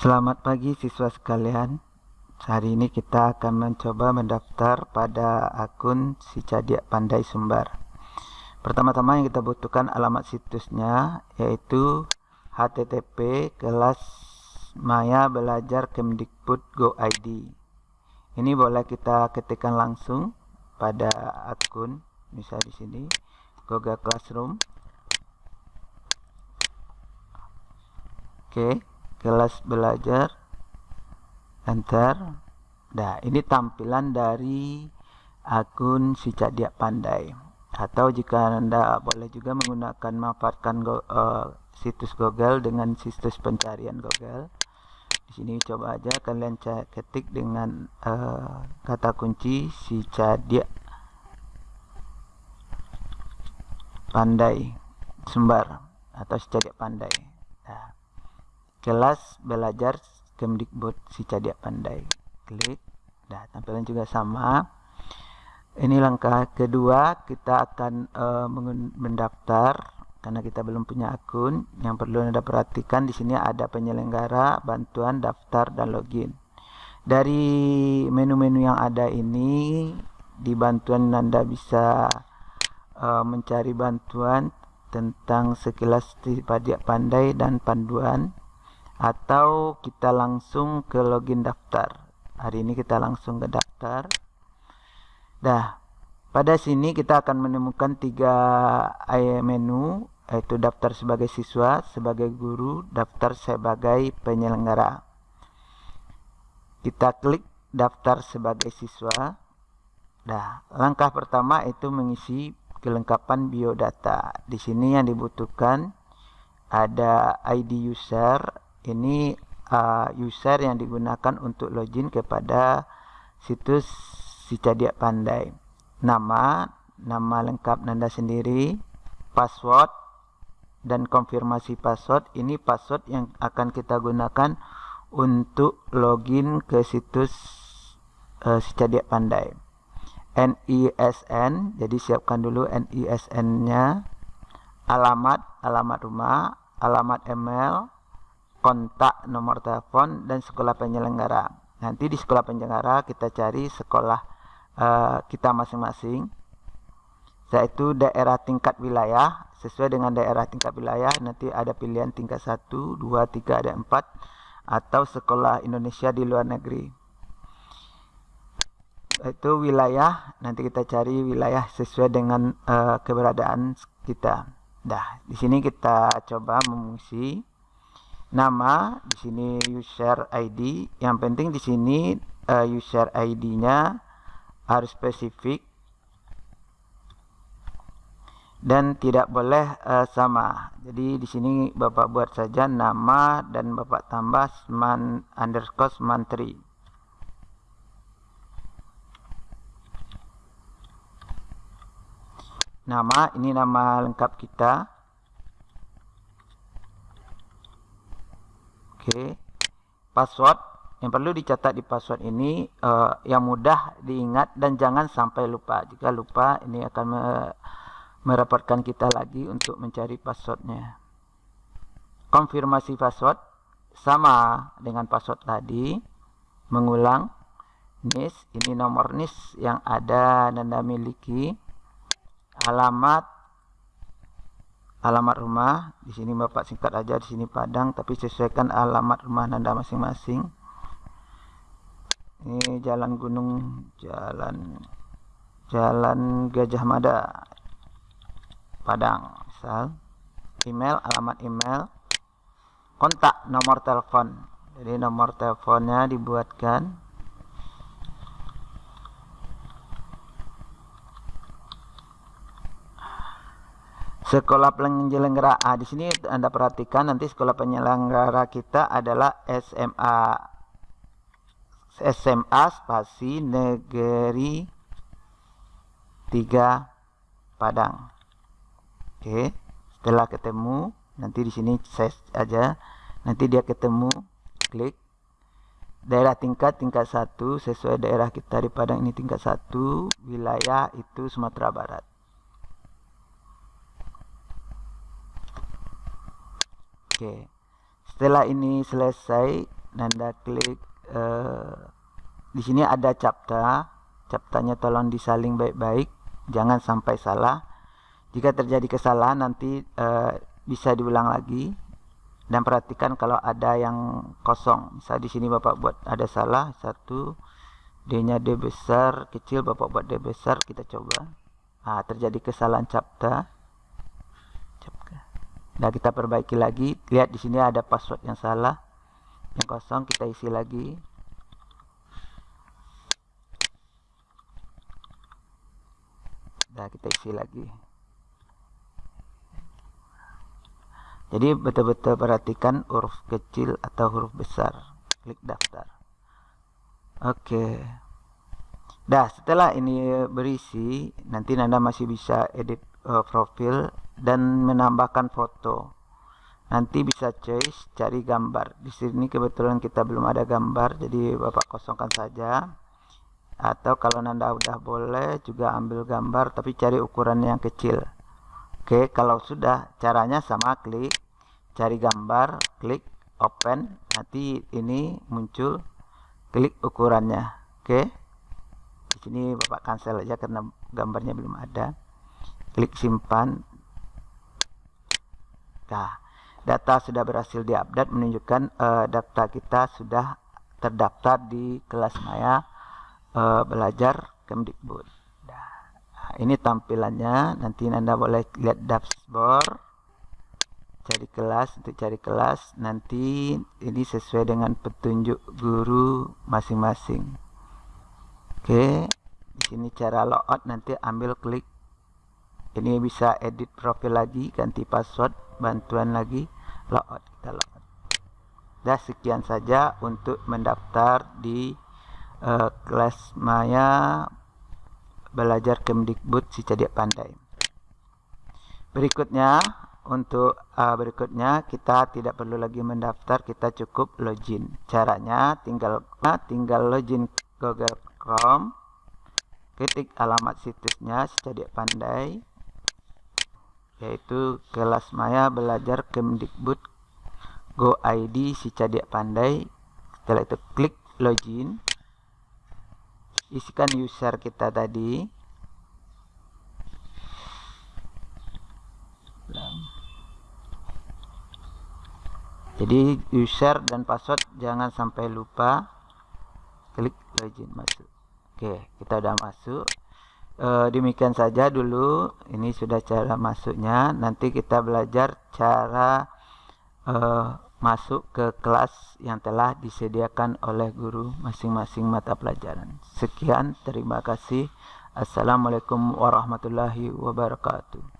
Selamat pagi siswa sekalian. Hari ini kita akan mencoba mendaftar pada akun si Cadiak Pandai Sumbar. Pertama-tama yang kita butuhkan alamat situsnya yaitu http kelas maya belajar kemdikbud go id. Ini boleh kita ketikkan langsung pada akun, misalnya di sini Google Classroom. Oke. Okay kelas belajar enter nah ini tampilan dari akun si Dia Pandai. Atau jika anda boleh juga menggunakan memanfaatkan go, uh, situs Google dengan situs pencarian Google. Di sini coba aja kalian ketik dengan uh, kata kunci si Dia Pandai Sumbar atau si Dia Pandai. Nah, kelas belajar Kemdikbud si Cadiak Pandai. Klik. Nah tampilan juga sama. Ini langkah kedua kita akan uh, mendaftar karena kita belum punya akun. Yang perlu anda perhatikan di sini ada penyelenggara bantuan daftar dan login. Dari menu-menu yang ada ini di bantuan anda bisa uh, mencari bantuan tentang sekilas pajak pandai dan panduan atau kita langsung ke login daftar. Hari ini kita langsung ke daftar. Dah pada sini kita akan menemukan tiga menu yaitu daftar sebagai siswa sebagai guru daftar sebagai penyelenggara. Kita klik daftar sebagai siswa. Dah langkah pertama itu mengisi kelengkapan biodata. Di sini yang dibutuhkan ada ID user ini uh, user yang digunakan untuk login kepada situs si Cadiak Pandai. Nama, nama lengkap Nanda sendiri, password, dan konfirmasi password. Ini password yang akan kita gunakan untuk login ke situs uh, si Cadiak Pandai. NISN, jadi siapkan dulu NISN-nya, alamat, alamat rumah, alamat email, kontak nomor telepon dan sekolah penyelenggara. Nanti di sekolah penyelenggara kita cari sekolah uh, kita masing-masing. Yaitu daerah tingkat wilayah sesuai dengan daerah tingkat wilayah nanti ada pilihan tingkat 1, 2, 3 ada 4 atau sekolah Indonesia di luar negeri. Itu wilayah nanti kita cari wilayah sesuai dengan uh, keberadaan kita. Dah, di sini kita coba mengisi nama di sini user ID yang penting di sini uh, user ID-nya harus spesifik dan tidak boleh uh, sama. Jadi di sini bapak buat saja nama dan bapak tambah man underscore mantri nama ini nama lengkap kita Oke. Password yang perlu dicatat di password ini uh, yang mudah diingat dan jangan sampai lupa. Jika lupa ini akan me merepotkan kita lagi untuk mencari passwordnya. Konfirmasi password sama dengan password tadi. Mengulang NIS, ini nomor NIS yang ada Anda miliki. Alamat alamat rumah di sini Bapak singkat aja di sini Padang tapi sesuaikan alamat rumah Anda masing-masing. Ini jalan gunung jalan jalan Gajah Mada Padang misal. Email alamat email. Kontak nomor telepon. Jadi nomor teleponnya dibuatkan Sekolah penyelenggara A di sini Anda perhatikan nanti sekolah penyelenggara kita adalah SMA SMA spasi negeri 3 Padang. Oke, setelah ketemu nanti di sini saya aja. Nanti dia ketemu klik. Daerah tingkat tingkat satu sesuai daerah kita di Padang ini tingkat satu wilayah itu Sumatera Barat Oke. Setelah ini selesai, Nanda klik uh, di sini ada capta. Captanya tolong disaling baik-baik jangan sampai salah. Jika terjadi kesalahan nanti uh, bisa diulang lagi. Dan perhatikan kalau ada yang kosong. Misal di sini bapak buat ada salah satu d nya d besar kecil bapak buat d besar kita coba. Nah, terjadi kesalahan capta nah kita perbaiki lagi. Lihat di sini ada password yang salah. Yang kosong kita isi lagi. Nah kita isi lagi. Jadi betul-betul perhatikan huruf kecil atau huruf besar. Klik daftar. Oke. Dah setelah ini berisi nanti Nanda masih bisa edit uh, profil dan menambahkan foto. Nanti bisa choice cari gambar. Di sini kebetulan kita belum ada gambar jadi bapak kosongkan saja. Atau kalau nanda udah boleh juga ambil gambar tapi cari ukuran yang kecil. Oke kalau sudah caranya sama klik cari gambar klik open. Nanti ini muncul klik ukurannya. Oke? Di sini bapak cancel aja karena gambarnya belum ada klik simpan nah data sudah berhasil diupdate menunjukkan uh, data kita sudah terdaftar di kelas Maya uh, belajar Kemdikbud. Nah, ini tampilannya. Nanti Anda boleh lihat dashboard. Cari kelas untuk cari kelas. Nanti ini sesuai dengan petunjuk guru masing-masing. Oke, di sini cara logout nanti ambil klik. Ini bisa edit profil lagi, ganti password bantuan lagi logout kita logout dah sekian saja untuk mendaftar di uh, kelas Maya belajar Kemdikbud si Cadiak Pandai. Berikutnya untuk uh, berikutnya kita tidak perlu lagi mendaftar kita cukup login. Caranya tinggal uh, tinggal login Google Chrome ketik alamat situsnya si Cadiak Pandai yaitu kelas maya belajar Kemdikbud. Go ID si Cadiak Pandai. Setelah itu klik login. Isikan user kita tadi. Jadi user dan password jangan sampai lupa. Klik login masuk. Oke kita udah masuk e, demikian saja dulu. Ini sudah cara masuknya. Nanti kita belajar cara e, masuk ke kelas yang telah disediakan oleh guru masing-masing mata pelajaran. Sekian terima kasih. Assalamualaikum warahmatullahi wabarakatuh